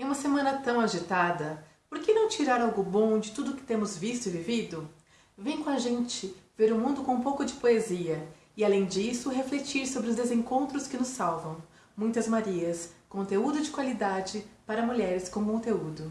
Em uma semana tão agitada, por que não tirar algo bom de tudo que temos visto e vivido? Vem com a gente ver o mundo com um pouco de poesia e, além disso, refletir sobre os desencontros que nos salvam. Muitas Marias, conteúdo de qualidade para mulheres com conteúdo.